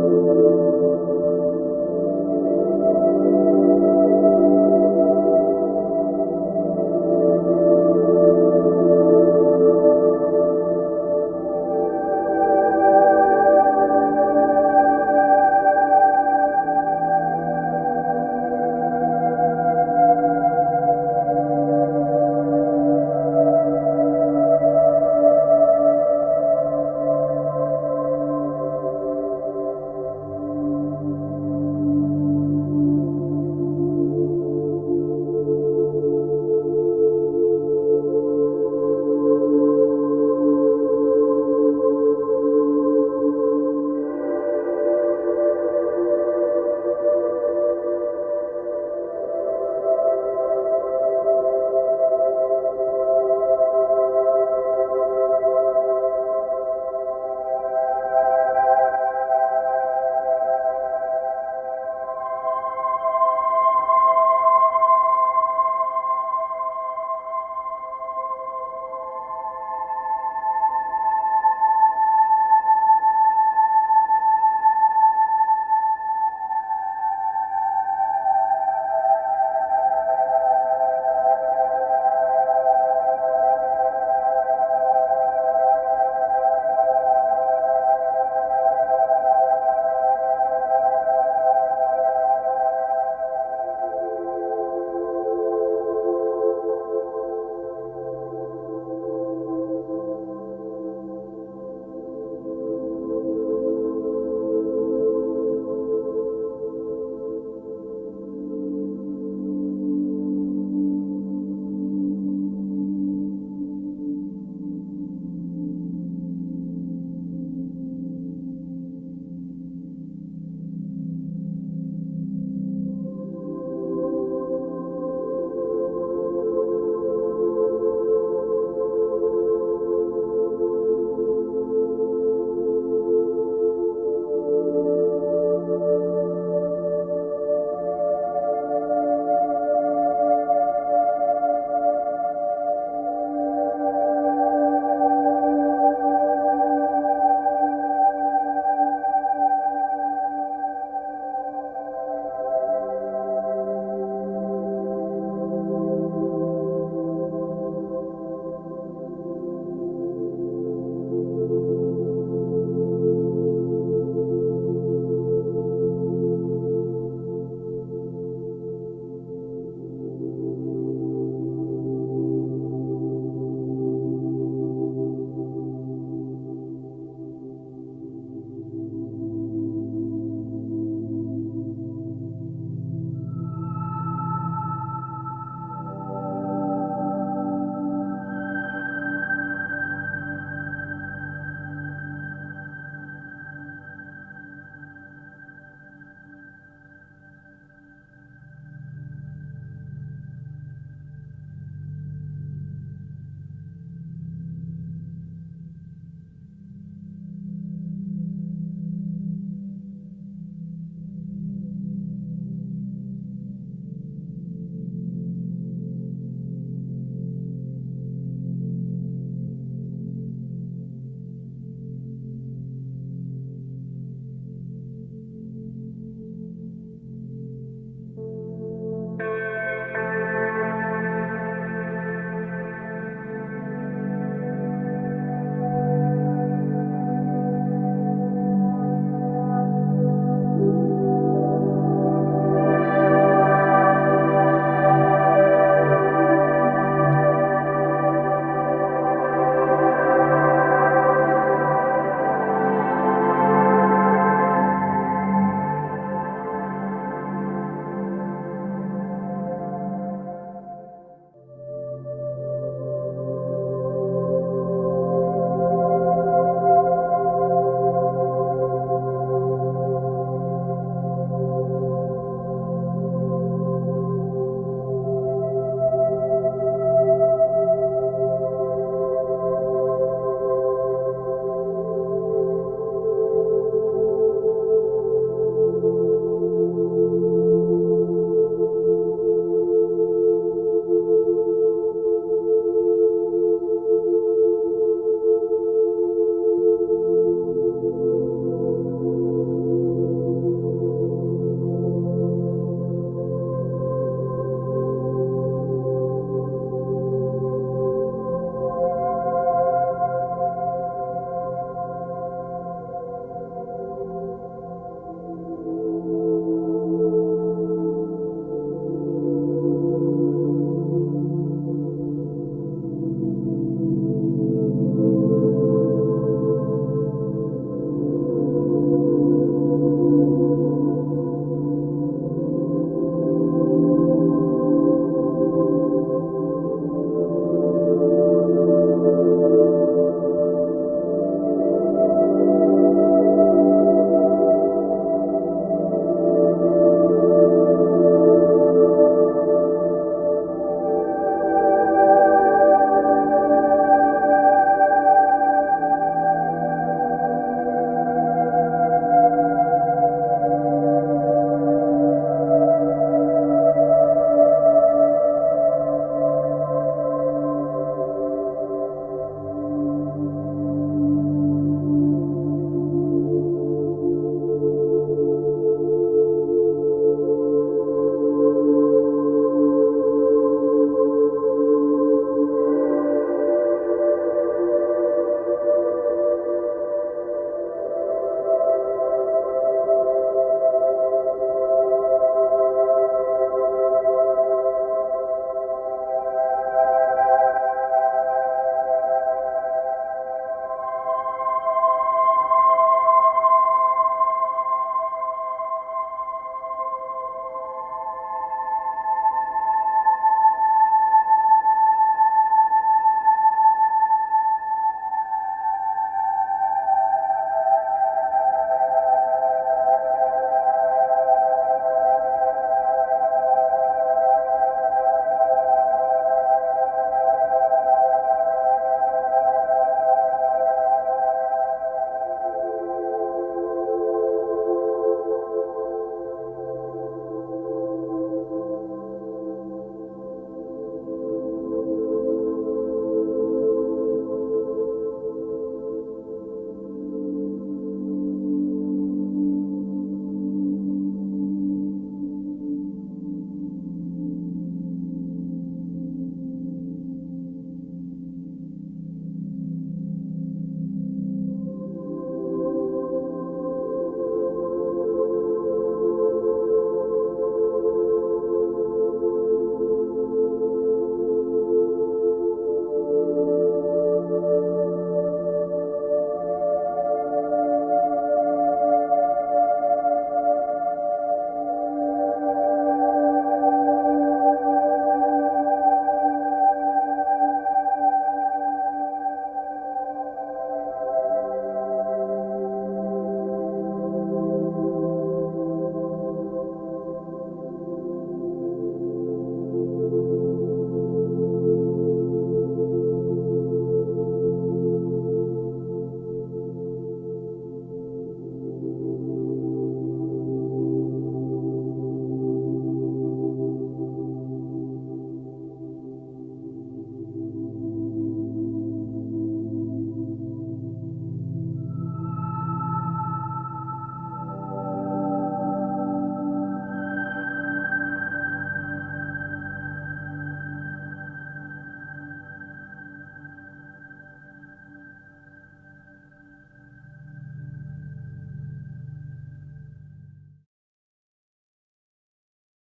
Música